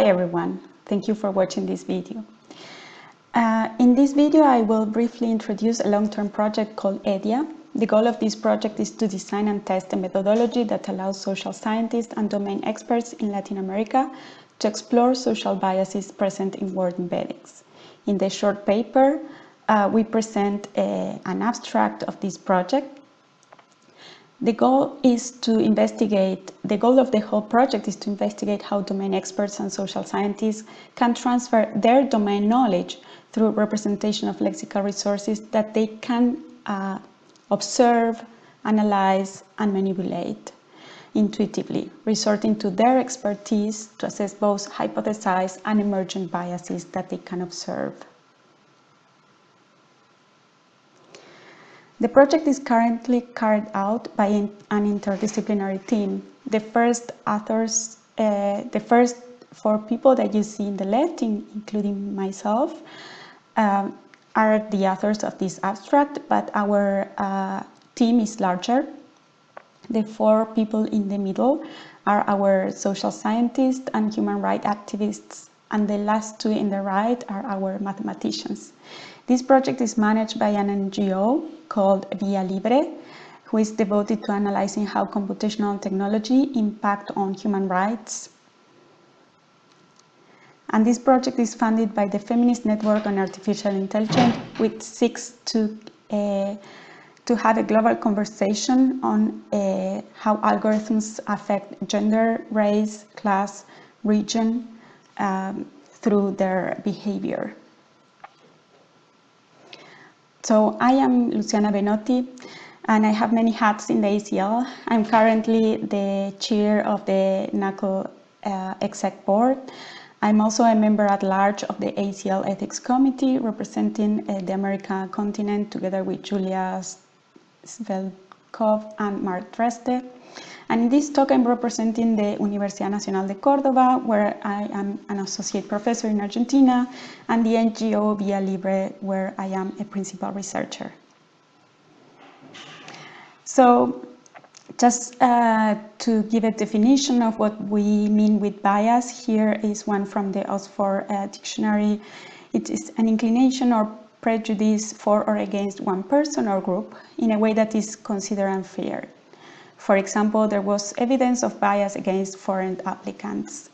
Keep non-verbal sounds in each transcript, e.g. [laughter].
Hi everyone, thank you for watching this video. Uh, in this video I will briefly introduce a long-term project called EDIA. The goal of this project is to design and test a methodology that allows social scientists and domain experts in Latin America to explore social biases present in word embeddings. In the short paper, uh, we present a, an abstract of this project the goal is to investigate, the goal of the whole project is to investigate how domain experts and social scientists can transfer their domain knowledge through representation of lexical resources that they can uh, observe, analyze, and manipulate intuitively, resorting to their expertise to assess both hypothesized and emergent biases that they can observe. The project is currently carried out by an interdisciplinary team. The first authors, uh, the first four people that you see in the left, in, including myself, um, are the authors of this abstract, but our uh, team is larger. The four people in the middle are our social scientists and human rights activists, and the last two in the right are our mathematicians. This project is managed by an NGO called Via Libre, who is devoted to analyzing how computational technology impact on human rights. And this project is funded by the Feminist Network on Artificial Intelligence, which seeks to, uh, to have a global conversation on uh, how algorithms affect gender, race, class, region um, through their behavior. So I am Luciana Benotti and I have many hats in the ACL. I'm currently the chair of the NAACL uh, exec board. I'm also a member at large of the ACL ethics committee representing uh, the American continent together with Julia Tsvetkov and Mark Dredze. And in this talk, I'm representing the Universidad Nacional de Córdoba, where I am an associate professor in Argentina, and the NGO Via Libre, where I am a principal researcher. So just uh, to give a definition of what we mean with bias, here is one from the Oxford uh, Dictionary. It is an inclination or prejudice for or against one person or group in a way that is considered unfair. For example, there was evidence of bias against foreign applicants.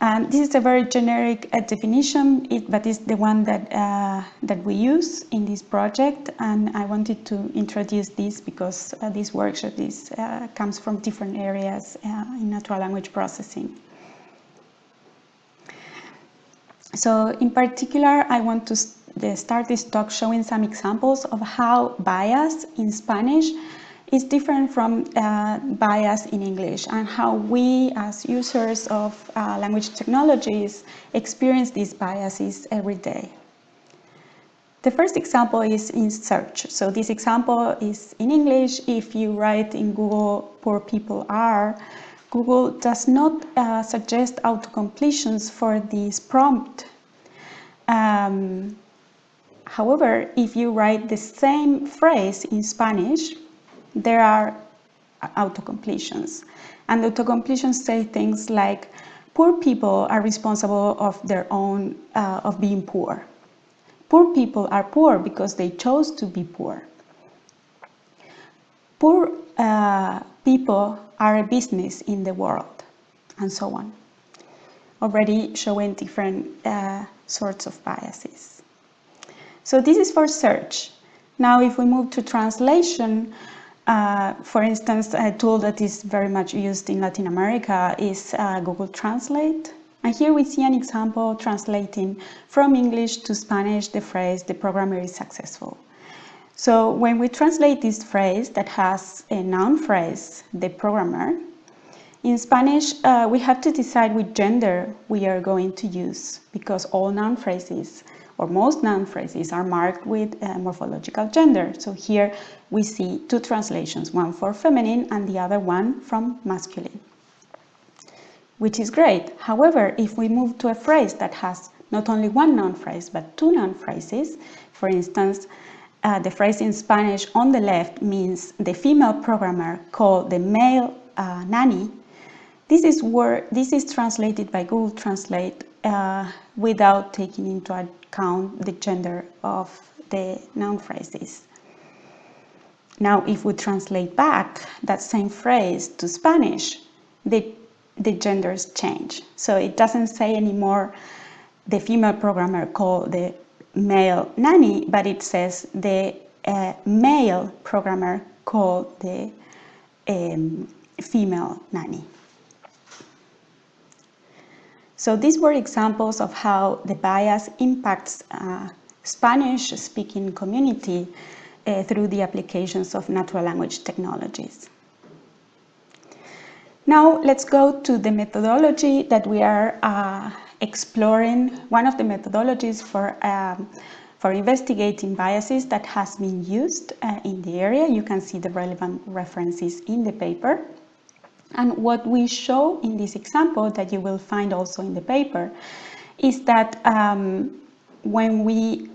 And this is a very generic uh, definition, it, but it's the one that, uh, that we use in this project. And I wanted to introduce this because uh, this workshop is, uh, comes from different areas uh, in natural language processing. So in particular, I want to start this talk showing some examples of how bias in Spanish is different from uh, bias in English and how we as users of uh, language technologies experience these biases every day. The first example is in search. So this example is in English. If you write in Google, poor people are, Google does not uh, suggest autocompletions for this prompt. Um, however, if you write the same phrase in Spanish, there are autocompletions. And autocompletions say things like, poor people are responsible of their own, uh, of being poor. Poor people are poor because they chose to be poor. Poor uh, people are a business in the world, and so on. Already showing different uh, sorts of biases. So this is for search. Now if we move to translation, uh, for instance, a tool that is very much used in Latin America is uh, Google Translate. And here we see an example translating from English to Spanish the phrase, the programmer is successful. So when we translate this phrase that has a noun phrase, the programmer, in Spanish, uh, we have to decide which gender we are going to use because all noun phrases or most noun phrases are marked with morphological gender. So here we see two translations, one for feminine and the other one from masculine, which is great. However, if we move to a phrase that has not only one noun phrase, but two noun phrases, for instance, uh, the phrase in Spanish on the left means the female programmer called the male uh, nanny. This is where this is translated by Google Translate uh, without taking into account the gender of the noun phrases. Now, if we translate back that same phrase to Spanish, the, the genders change. So it doesn't say anymore the female programmer called the male nanny, but it says the uh, male programmer called the um, female nanny. So these were examples of how the bias impacts uh, Spanish-speaking community uh, through the applications of natural language technologies. Now let's go to the methodology that we are uh, exploring, one of the methodologies for, um, for investigating biases that has been used uh, in the area. You can see the relevant references in the paper. And what we show in this example that you will find also in the paper is that um, when we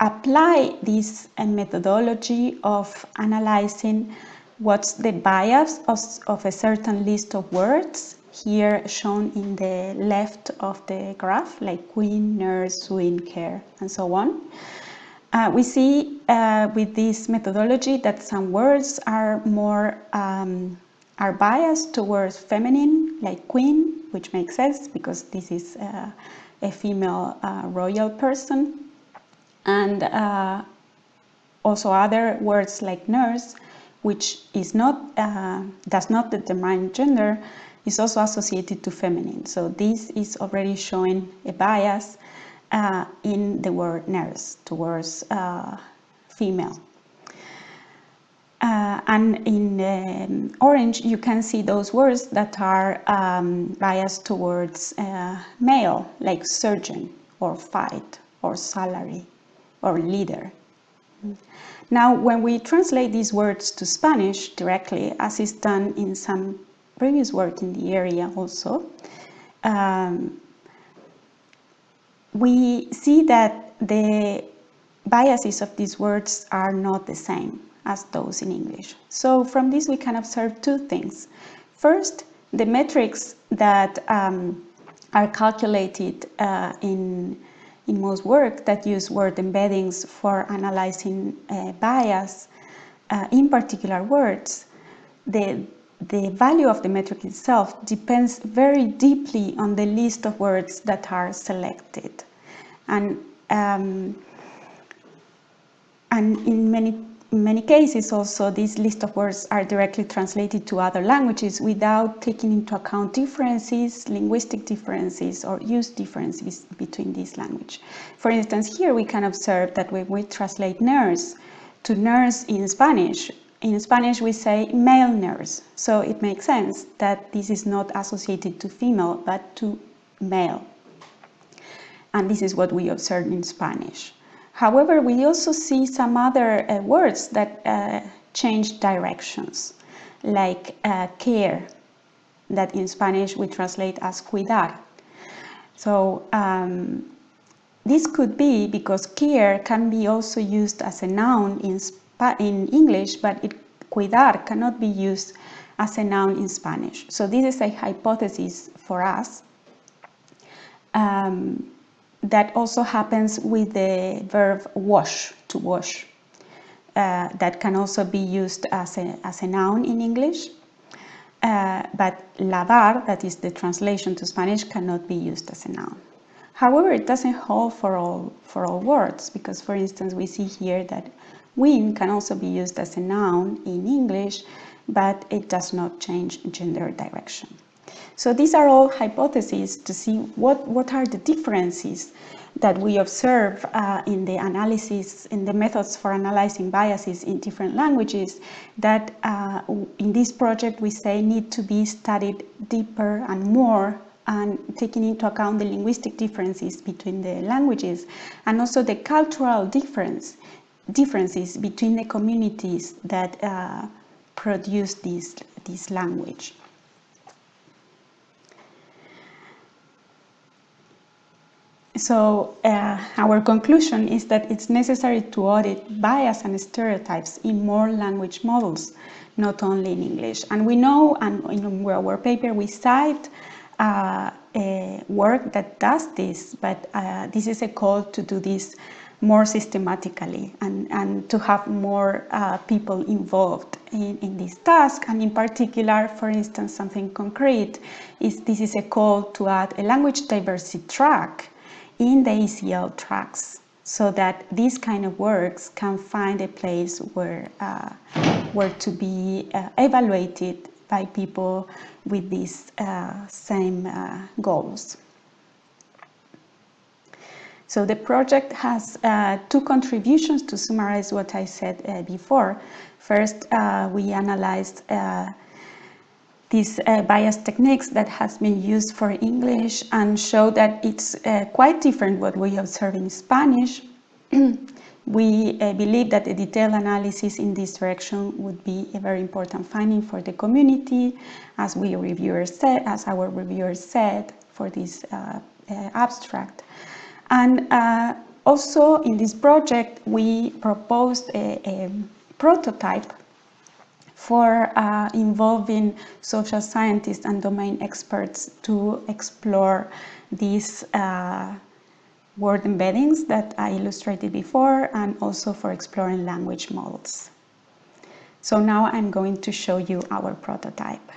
apply this uh, methodology of analyzing what's the bias of, of a certain list of words, here shown in the left of the graph, like queen, nurse, swing, care, and so on. Uh, we see uh, with this methodology that some words are more um, are biased towards feminine, like queen, which makes sense because this is uh, a female uh, royal person. And uh, also other words like nurse, which is not, uh, does not determine gender, is also associated to feminine. So this is already showing a bias uh, in the word nurse towards uh, female. Uh, and in um, orange, you can see those words that are um, biased towards uh, male, like surgeon or fight or salary or leader. Now, when we translate these words to Spanish directly, as is done in some previous work in the area also, um, we see that the biases of these words are not the same as those in English. So from this we can observe two things. First, the metrics that um, are calculated uh, in, in most work that use word embeddings for analyzing uh, bias uh, in particular words, the, the value of the metric itself depends very deeply on the list of words that are selected. And, um, and in many in many cases also these list of words are directly translated to other languages without taking into account differences, linguistic differences or use differences between these languages. For instance, here we can observe that when we translate nurse to nurse in Spanish, in Spanish we say male nurse, so it makes sense that this is not associated to female but to male. And this is what we observe in Spanish. However, we also see some other uh, words that uh, change directions, like uh, care, that in Spanish we translate as cuidar. So um, this could be because care can be also used as a noun in, in English, but it, cuidar cannot be used as a noun in Spanish. So this is a hypothesis for us. Um, that also happens with the verb wash, to wash. Uh, that can also be used as a, as a noun in English. Uh, but lavar, that is the translation to Spanish, cannot be used as a noun. However, it doesn't hold for all, for all words, because for instance, we see here that win can also be used as a noun in English, but it does not change gender direction. So these are all hypotheses to see what, what are the differences that we observe uh, in the analysis, in the methods for analyzing biases in different languages that uh, in this project we say need to be studied deeper and more and taking into account the linguistic differences between the languages and also the cultural difference differences between the communities that uh, produce this, this language. So uh, our conclusion is that it's necessary to audit bias and stereotypes in more language models not only in English. And we know, and in our paper we cite uh, work that does this, but uh, this is a call to do this more systematically and, and to have more uh, people involved in, in this task. And in particular, for instance, something concrete is this is a call to add a language diversity track in the ACL tracks so that these kind of works can find a place where, uh, where to be uh, evaluated by people with these uh, same uh, goals. So the project has uh, two contributions to summarize what I said uh, before. First, we analyzed these uh, bias techniques that has been used for English and show that it's uh, quite different what we observe in Spanish. [clears throat] we believe that a detailed analysis in this direction would be a very important finding for the community, as we reviewers said, as our reviewers said for this abstract. And uh, also in this project, we proposed a, a prototype for uh, involving social scientists and domain experts to explore these uh, word embeddings that I illustrated before and also for exploring language models. So now I'm going to show you our prototype.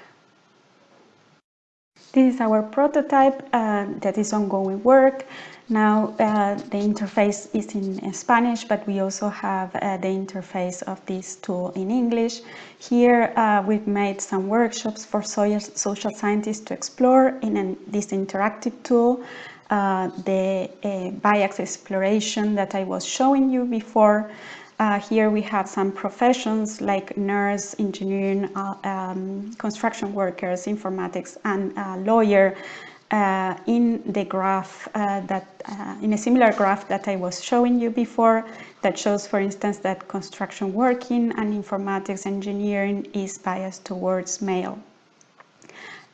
This is our prototype uh, that is ongoing work. Now uh, the interface is in Spanish, but we also have uh, the interface of this tool in English. Here uh, we've made some workshops for social scientists to explore in an, this interactive tool uh, the uh, bias exploration that I was showing you before. Uh, here we have some professions like nurse, engineering, um, construction workers, informatics, and lawyer uh, in the graph uh, that, uh, in a similar graph that I was showing you before, that shows, for instance, that construction working and informatics engineering is biased towards male.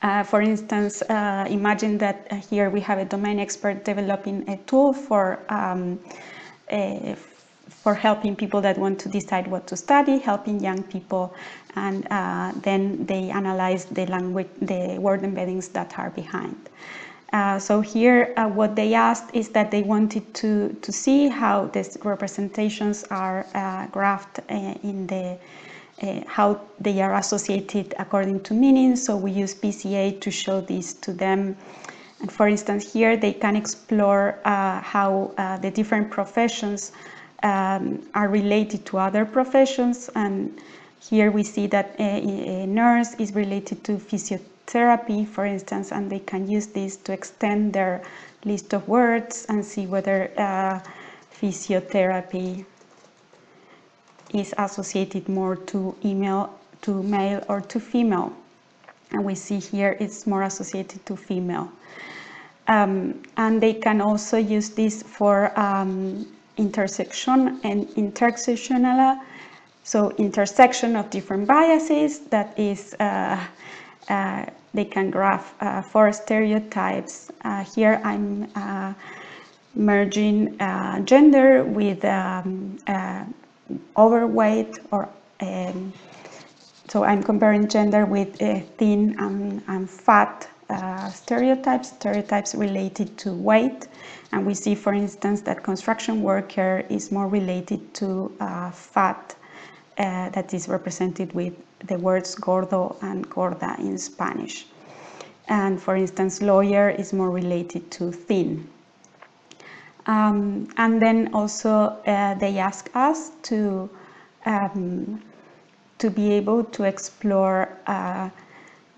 Uh, for instance, uh, imagine that uh, here we have a domain expert developing a tool for um, a, for helping people that want to decide what to study, helping young people, and uh, then they analyze the language, the word embeddings that are behind. Uh, so here, uh, what they asked is that they wanted to, to see how these representations are uh, graphed uh, in the, uh, how they are associated according to meaning. So we use PCA to show this to them. And for instance, here they can explore how the different professions um, are related to other professions. And here we see that a, a nurse is related to physiotherapy, for instance, and they can use this to extend their list of words and see whether uh, physiotherapy is associated more to email, to male or to female. And we see here it's more associated to female. Um, and they can also use this for um, intersection and intersectional, so intersection of different biases that is, uh, uh, they can graph uh, four stereotypes. Uh, here I'm uh, merging uh, gender with um, overweight or um, so I'm comparing gender with thin and, and fat stereotypes, stereotypes related to weight. And we see, for instance, that construction worker is more related to uh, fat uh, that is represented with the words gordo and gorda in Spanish. And for instance, lawyer is more related to thin. Um, and then also uh, they ask us to, um, to be able to explore uh,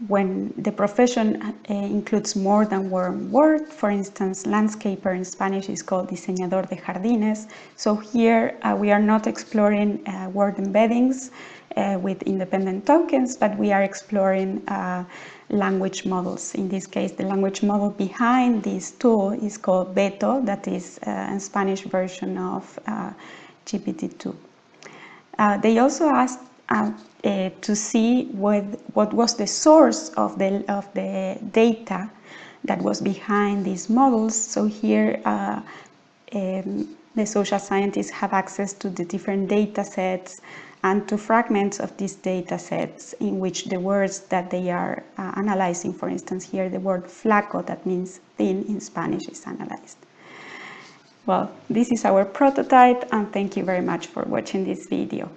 when the profession uh, includes more than one word, for instance, landscaper in Spanish is called diseñador de jardines. So here uh, we are not exploring uh, word embeddings uh, with independent tokens, but we are exploring uh, language models. In this case, the language model behind this tool is called Beto, that is uh, a Spanish version of GPT-2. they also asked uh, to see what, what was the source of the, of the data that was behind these models. So here uh, um, the social scientists have access to the different data sets and to fragments of these data sets in which the words that they are uh, analyzing, for instance, here the word flaco, that means thin in Spanish, is analyzed. Well, this is our prototype and thank you very much for watching this video.